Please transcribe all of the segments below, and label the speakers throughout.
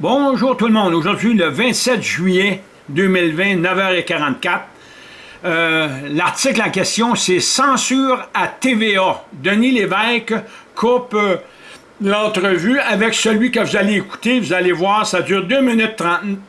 Speaker 1: Bonjour tout le monde. Aujourd'hui, le 27 juillet 2020, 9h44. Euh, l'article en question, c'est « Censure à TVA ». Denis Lévesque coupe euh, l'entrevue avec celui que vous allez écouter. Vous allez voir, ça dure 2 minutes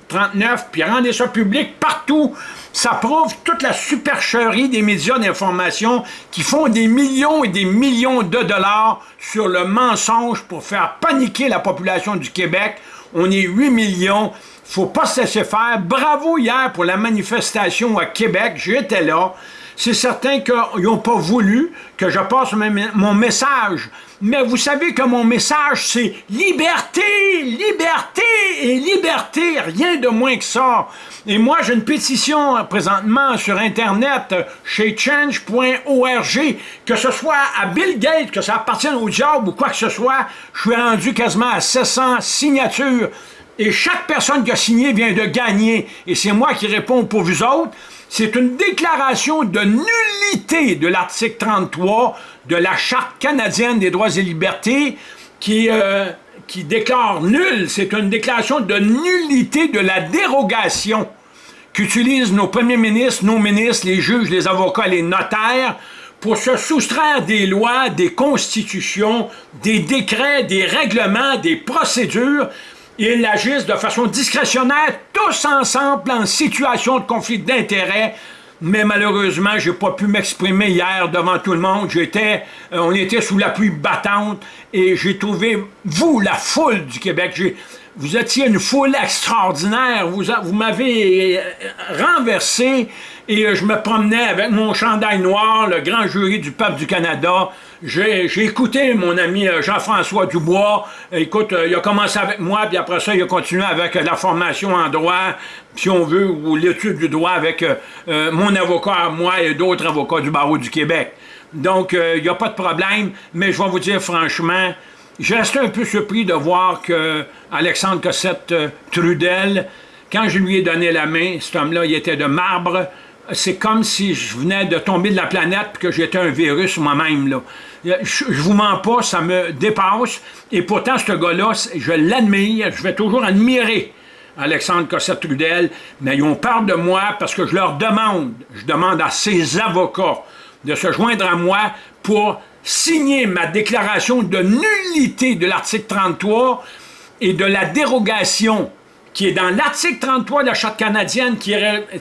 Speaker 1: 39, puis rendez ça public partout. Ça prouve toute la supercherie des médias d'information qui font des millions et des millions de dollars sur le mensonge pour faire paniquer la population du Québec on est 8 millions, faut pas se laisser faire. Bravo hier pour la manifestation à Québec, j'étais là. C'est certain qu'ils n'ont pas voulu que je passe mon message. Mais vous savez que mon message, c'est liberté, liberté et liberté, rien de moins que ça. Et moi, j'ai une pétition présentement sur Internet, chez change.org, que ce soit à Bill Gates, que ça appartienne au diable ou quoi que ce soit, je suis rendu quasiment à 700 signatures. Et chaque personne qui a signé vient de gagner. Et c'est moi qui réponds pour vous autres c'est une déclaration de nullité de l'article 33 de la Charte canadienne des droits et libertés qui, euh, déclare nul, c'est une déclaration de nullité de la dérogation qu'utilisent nos premiers ministres, nos ministres, les juges, les avocats, les notaires, pour se soustraire des lois, des constitutions, des décrets, des règlements, des procédures ils agissent de façon discrétionnaire, tous ensemble en situation de conflit d'intérêts, mais malheureusement, j'ai pas pu m'exprimer hier devant tout le monde. J'étais, euh, on était sous la pluie battante et j'ai trouvé, vous, la foule du Québec, vous étiez une foule extraordinaire, vous, vous m'avez euh, renversé et euh, je me promenais avec mon chandail noir, le grand jury du peuple du Canada. J'ai écouté mon ami euh, Jean-François Dubois. Écoute, il a commencé avec moi, puis après ça, il a continué avec la formation en droit, si on veut, ou l'étude du droit avec mon avocat, moi et d'autres avocats du barreau du Québec. Donc, il n'y a pas de problème, mais je vais vous dire franchement, j'ai resté un peu surpris de voir que Alexandre Cossette-Trudel, quand je lui ai donné la main, cet homme-là, il était de marbre, c'est comme si je venais de tomber de la planète et que j'étais un virus moi-même. Je, ne vous mens pas, ça me dépasse. Et pourtant, ce gars-là, je l'admire, je vais toujours admirer Alexandre Cossette-Trudel, mais ils ont de moi parce que je leur demande, je demande à ces avocats de se joindre à moi pour signer ma déclaration de nullité de l'article 33 et de la dérogation qui est dans l'article 33 de la Charte canadienne qui,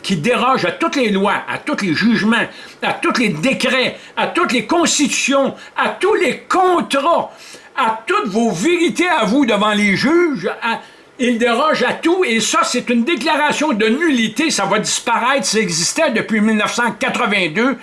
Speaker 1: qui, déroge à toutes les lois, à tous les jugements, à tous les décrets, à toutes les constitutions, à tous les contrats, à toutes vos vérités à vous devant les juges, il déroge à tout, et ça, c'est une déclaration de nullité, ça va disparaître, ça existait depuis 1982.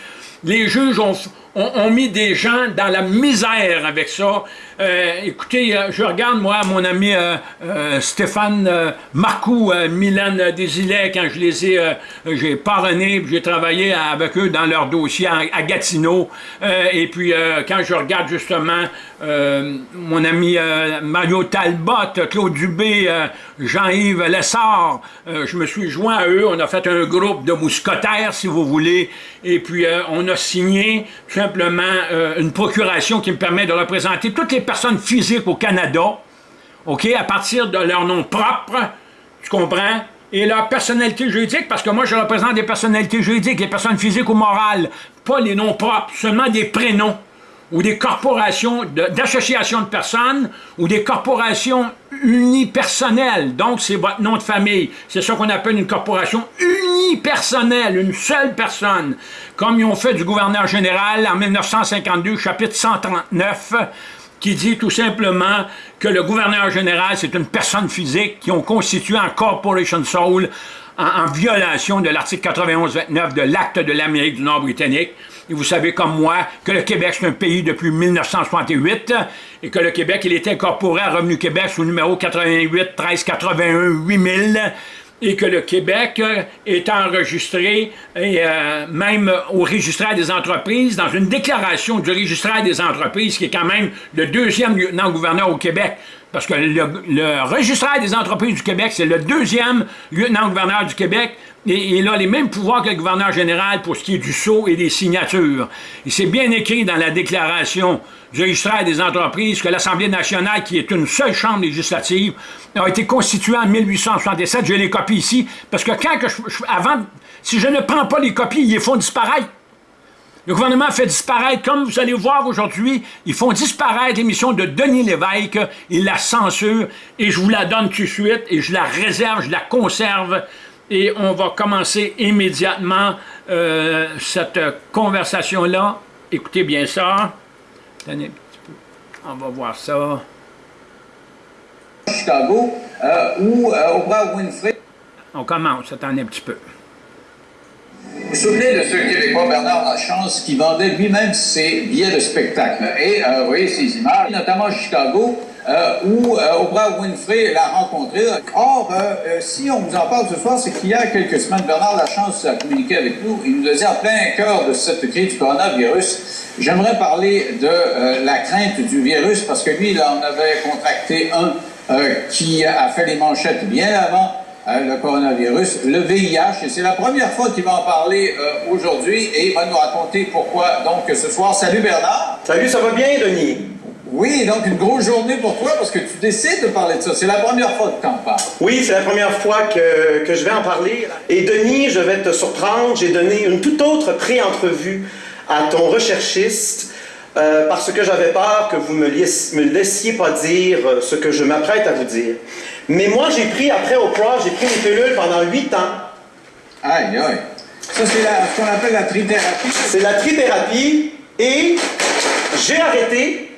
Speaker 1: Les juges ont, ont, mis des gens dans la misère avec ça. Euh, écoutez, euh, je regarde, moi, mon ami euh, Stéphane Marcoux, Milan Desilets, quand je les ai, j'ai parrainé, j'ai travaillé avec eux dans leur dossier à, Gatineau. et puis, quand je regarde justement mon ami Mario Talbot, Claude Dubé, Jean-Yves Lessard, je me suis joint à eux, on a fait un groupe de mousquetaires, si vous voulez, et puis on a signé simplement euh, une procuration qui me permet de représenter toutes les personnes physiques au Canada, OK, à partir de leur nom propre, tu comprends, et leur personnalité juridique, parce que moi, je représente des personnalités juridiques, les personnes physiques ou morales, pas les noms propres, seulement des prénoms ou des corporations d'associations de, personnes ou des corporations unipersonnelles. Donc, c'est votre nom de famille. C'est ça qu'on appelle une corporation unipersonnelle, une seule personne. Comme ils ont fait du gouverneur général en 1952, chapitre 139, qui dit tout simplement que le gouverneur général, c'est une personne physique qui ont constitué un corporation soul en, violation de l'article 91-29 de l'acte de l'Amérique du Nord britannique. Et vous savez comme moi que le Québec, c'est un pays depuis 1968 et que le Québec, il est incorporé à Revenu Québec sous numéro 88 1381 8000 et que le Québec est enregistré, euh, même au registraire des entreprises, dans une déclaration du registraire des entreprises, qui est quand même le deuxième lieutenant-gouverneur au Québec. Parce que le, registraire des entreprises du Québec, c'est le deuxième lieutenant-gouverneur du Québec, et il a les mêmes pouvoirs que le gouverneur général pour ce qui est du sceau et des signatures. Et c'est bien écrit dans la déclaration du registraire des entreprises que l'Assemblée nationale, qui est une seule chambre législative, a été constituée en 1867. J'ai les copies ici, parce que quand que je, avant, si je ne prends pas les copies, ils les font disparaître. Le gouvernement fait disparaître, comme vous allez voir aujourd'hui, ils font disparaître l'émission de Denis Lévesque, ils la censurent, et je vous la donne tout de suite, et je la réserve, je la conserve, et on va commencer immédiatement euh, cette conversation-là. Écoutez bien ça. Attendez un petit peu. On va voir ça.
Speaker 2: Chicago, euh, où euh, Oprah Winfrey...
Speaker 1: On commence, attendez un petit peu.
Speaker 2: Vous vous souvenez de ce Québécois Bernard Lachance qui vendait lui-même ses billets de spectacle? Et euh, vous voyez ces images, notamment à Chicago, euh, où euh, Oprah Winfrey l'a rencontré. Or, si on vous en parle ce soir, c'est qu'il y a quelques semaines, Bernard Lachance a communiqué avec nous. Il nous dit en plein cœur de cette crise du coronavirus, j'aimerais parler de la crainte du virus parce que lui, il en avait contracté un qui a fait les manchettes bien avant Hein, le coronavirus, le VIH, et c'est la première fois qu'il va en parler euh, aujourd'hui et il va nous raconter pourquoi donc ce soir. Salut Bernard.
Speaker 3: Salut, ça va bien Denis?
Speaker 2: Oui, donc une grosse journée pour toi parce que tu décides de parler de ça. C'est la première fois que tu en parles.
Speaker 3: Oui, c'est la première fois que, que, je vais en parler. Et Denis, je vais te surprendre, j'ai donné une toute autre pré-entrevue à ton recherchiste euh, parce que j'avais peur que vous me, me laissiez pas dire euh, ce que je m'apprête à vous dire. Mais moi, j'ai pris, après Oprah, j'ai pris une pilule pendant 8 ans.
Speaker 2: Aïe, aïe. Ça, c'est ce qu'on appelle la trithérapie.
Speaker 3: C'est la trithérapie et j'ai arrêté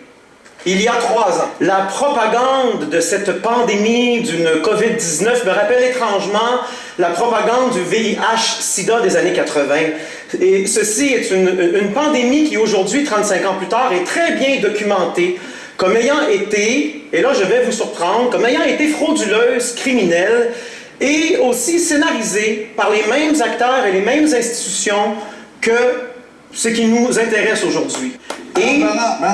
Speaker 3: il y a trois ans. La propagande de cette pandémie d'une COVID-19 me rappelle étrangement la propagande du VIH-Sida des années 80. Et ceci est une, une pandémie qui aujourd'hui, 35 ans plus tard, est très bien documentée comme ayant été, et là je vais vous surprendre, comme ayant été frauduleuse, criminelle, et aussi scénarisée par les mêmes acteurs et les mêmes institutions que ce qui nous intéresse aujourd'hui.
Speaker 2: Et... Non, non, non,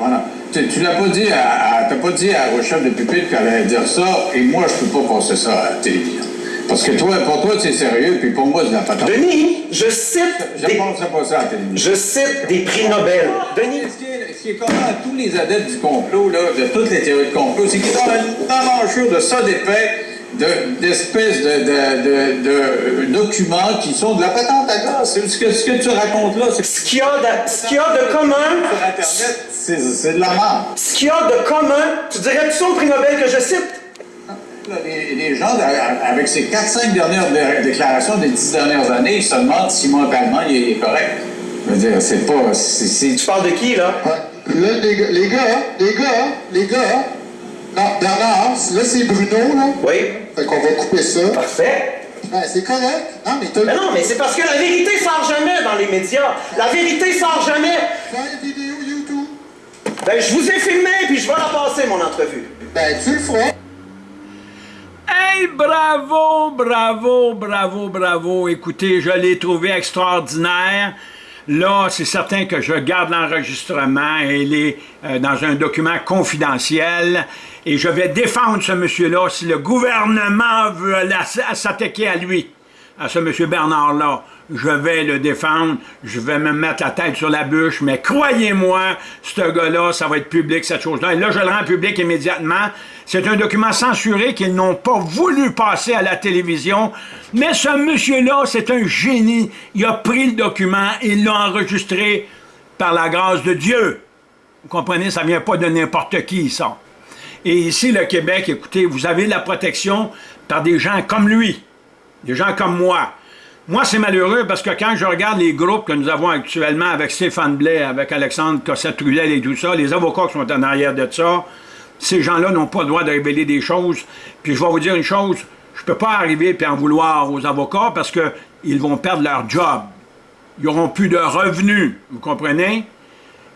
Speaker 2: non, non, Tu, tu l'as pas dit à, pas dit à de Pupitre qu'elle allait dire ça, et moi je peux pas passer ça à la télévision. Parce que toi, pour toi, c'est sérieux, puis pour moi, c'est la patente.
Speaker 3: Denis, je cite.
Speaker 2: Je des... pas ça à la.
Speaker 3: Je cite des prix Nobel.
Speaker 2: Denis. Ce qui est, ce qui est commun à tous les adeptes du complot, là, de toutes les théories de complot, c'est qu'ils ont une enjeu de ça d'épais d'espèces de, de, de, documents qui sont de la patente à gaz. Ce que, ce que tu racontes là, c'est...
Speaker 3: Ce qu'il y, y, a de commun...
Speaker 2: Sur Internet, c'est de la merde.
Speaker 3: Ce qu'il y a de commun, tu dirais-tu ça au prix Nobel que je cite?
Speaker 2: Les, gens, avec ces 4-5 dernières déclarations des 10 dernières années, ils se demandent si mentalement il est correct. Je veux dire, c'est pas...
Speaker 3: Tu parles de qui, là?
Speaker 2: Là, les, les gars, les gars, les gars, non, Bernard, là, c'est Bruno, là.
Speaker 3: Oui.
Speaker 2: Fait qu'on va couper ça.
Speaker 3: Parfait.
Speaker 2: Ben, c'est correct. Non, mais,
Speaker 3: mais non, mais c'est parce que la vérité sort jamais dans les médias. La vérité sort jamais.
Speaker 2: Fais une vidéo YouTube.
Speaker 3: Ben, je vous ai filmé, puis je vais la passer, mon entrevue.
Speaker 2: Ben, tu le feras.
Speaker 1: Hey, bravo, bravo, bravo, bravo. Écoutez, je l'ai trouvé extraordinaire. Là, c'est certain que je garde l'enregistrement. Il est euh, dans un document confidentiel. Et je vais défendre ce monsieur-là si le gouvernement veut s'attaquer à lui, à ce monsieur Bernard-là je vais le défendre, je vais me mettre la tête sur la bûche, mais croyez-moi, ce gars-là, ça va être public, cette chose-là. Et là, je le rends public immédiatement. C'est un document censuré qu'ils n'ont pas voulu passer à la télévision, mais ce monsieur-là, c'est un génie. Il a pris le document, il l'a enregistré par la grâce de Dieu. Vous comprenez, ça ne vient pas de n'importe qui, ça. Et ici, le Québec, écoutez, vous avez la protection par des gens comme lui, des gens comme moi, moi, c'est malheureux parce que quand je regarde les groupes que nous avons actuellement avec Stéphane Blais, avec Alexandre Cossette-Trudel et tout ça, les avocats qui sont en arrière de ça, ces gens-là n'ont pas le droit de révéler des choses. Puis je vais vous dire une chose, je ne peux pas arriver et en vouloir aux avocats parce qu'ils vont perdre leur job. Ils n'auront plus de revenus, vous comprenez?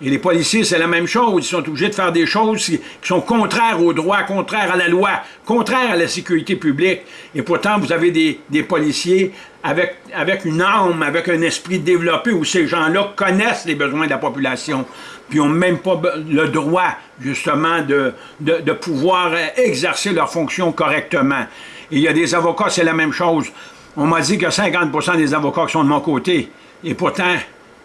Speaker 1: Et les policiers, c'est la même chose. Ils sont obligés de faire des choses qui sont contraires au droit, contraires à la loi, contraires à la sécurité publique. Et pourtant, vous avez des, policiers avec, une âme, avec un esprit développé où ces gens-là connaissent les besoins de la population, puis n'ont même pas le droit, justement, de pouvoir exercer leurs fonctions correctement. Et il y a des avocats, c'est la même chose. On m'a dit que 50% des avocats qui sont de mon côté. Et pourtant,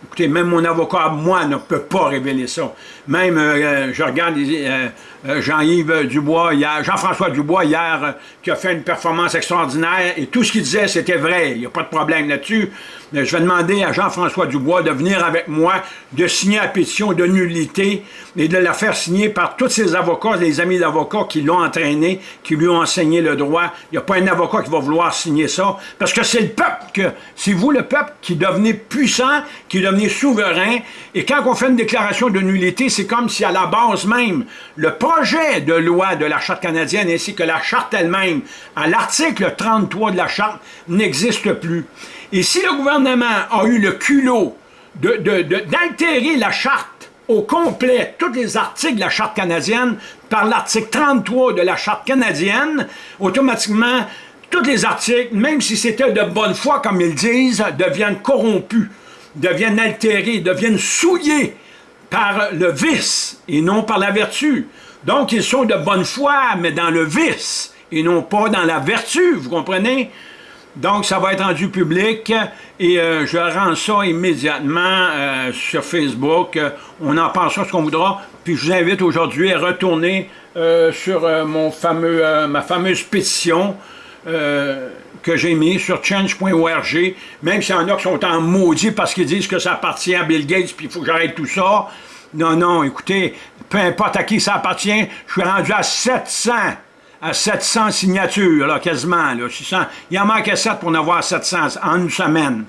Speaker 1: Écoutez, même mon avocat, moi, ne peut pas révéler ça. Même, euh, euh, je regarde euh, Jean-Yves Dubois, Jean-François Dubois, hier, qui a fait une performance extraordinaire, et tout ce qu'il disait, c'était vrai. Il n'y a pas de problème là-dessus. Je vais demander à Jean-François Dubois de venir avec moi, de signer la pétition de nullité et de la faire signer par tous ses avocats, les amis d'avocats qui l'ont entraîné, qui lui ont enseigné le droit. Il n'y a pas un avocat qui va vouloir signer ça, parce que c'est le peuple, c'est vous le peuple qui devenez puissant, qui devenez souverain, et quand on fait une déclaration de nullité, c'est comme si à la base même, le projet de loi de la Charte canadienne ainsi que la Charte elle-même, à l'article 33 de la Charte, n'existe plus. Et si le gouvernement a eu le culot d'altérer la charte au complet, tous les articles de la Charte canadienne, par l'article 33 de la Charte canadienne, automatiquement, tous les articles, même si c'était de bonne foi, comme ils disent, deviennent corrompus, deviennent altérés, deviennent souillés par le vice et non par la vertu. Donc, ils sont de bonne foi, mais dans le vice et non pas dans la vertu, vous comprenez? Donc, ça va être rendu public et euh, je rends ça immédiatement euh, sur Facebook. on en pensera ce qu'on voudra. Puis je vous invite aujourd'hui à retourner euh, sur mon fameux, ma fameuse pétition que j'ai mis sur change.org, même s'il y en a qui sont en maudit parce qu'ils disent que ça appartient à Bill Gates puis il faut que j'arrête tout ça. Non, non, écoutez, peu importe à qui ça appartient, je suis rendu à 700 à 700 signatures, quasiment. Là, 600. Il en manquait 7 pour en avoir 700 en une semaine.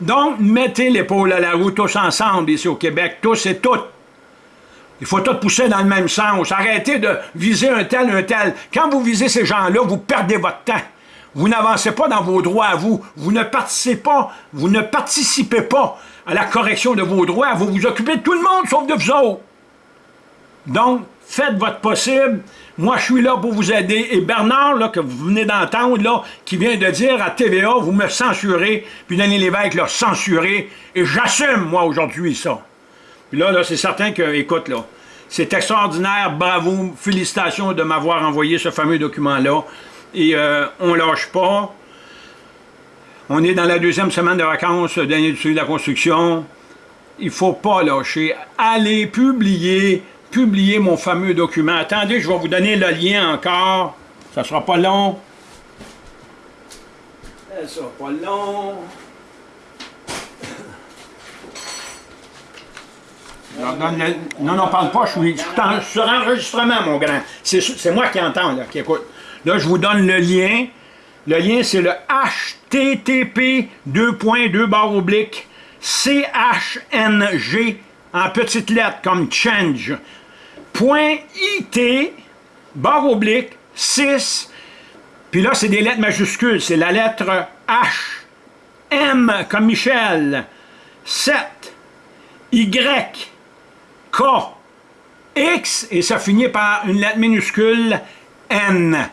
Speaker 1: Donc, mettez l'épaule à la roue tous ensemble ici au Québec, tous et toutes. Il faut tout pousser dans le même sens. Arrêtez de viser un tel, un tel. Quand vous visez ces gens-là, vous perdez votre temps. Vous n'avancez pas dans vos droits à vous. Vous ne participez pas, vous ne participez pas à la correction de vos droits. Vous vous occupez de tout le monde sauf de vous autres. Donc, faites votre possible. Moi, je suis là pour vous aider. Et Bernard, là, que vous venez d'entendre, là, qui vient de dire à TVA, vous me censurez, puis Denis Lévesque l'a censuré, et j'assume, moi, aujourd'hui, ça. Puis là, là c'est certain que, écoute, là, c'est extraordinaire, bravo, félicitations de m'avoir envoyé ce fameux document-là. Et euh, on lâche pas. On est dans la deuxième semaine de vacances de l'industrie de la construction. Il faut pas lâcher. Allez publier publier mon fameux document. Attendez, je vais vous donner le lien encore. Ça sera pas long. Ça sera pas long. Non, non, parle pas, je suis, sur enregistrement, mon grand. C'est moi qui entends, là, qui écoute. Là, je vous donne le lien. Le lien, c'est le http 2.2 barre oblique CHNG en petites lettres comme change. Point IT, barre oblique, 6, puis là, c'est des lettres majuscules, c'est la lettre H, M comme Michel, 7, Y, K, X, et ça finit par une lettre minuscule N.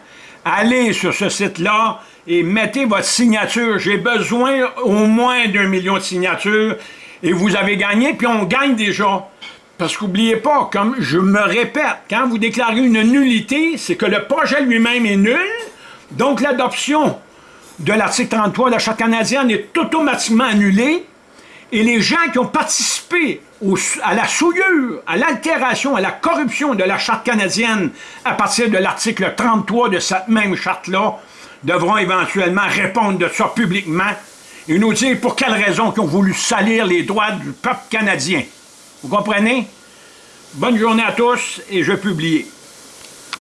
Speaker 1: Allez sur ce site-là et mettez votre signature. J'ai besoin au moins d'un million de signatures et vous avez gagné, puis on gagne déjà. Parce qu'oubliez pas, comme je me répète, quand vous déclarez une nullité, c'est que le projet lui-même est nul, donc l'adoption de l'article 33 de la Charte canadienne est automatiquement annulée, et les gens qui ont participé à la souillure, à l'altération, à la corruption de la Charte canadienne à partir de l'article 33 de cette même charte-là, devront éventuellement répondre de ça publiquement et nous dire pour quelles raisons ils ont voulu salir les droits du peuple canadien. Vous comprenez? Bonne journée à tous et je publie.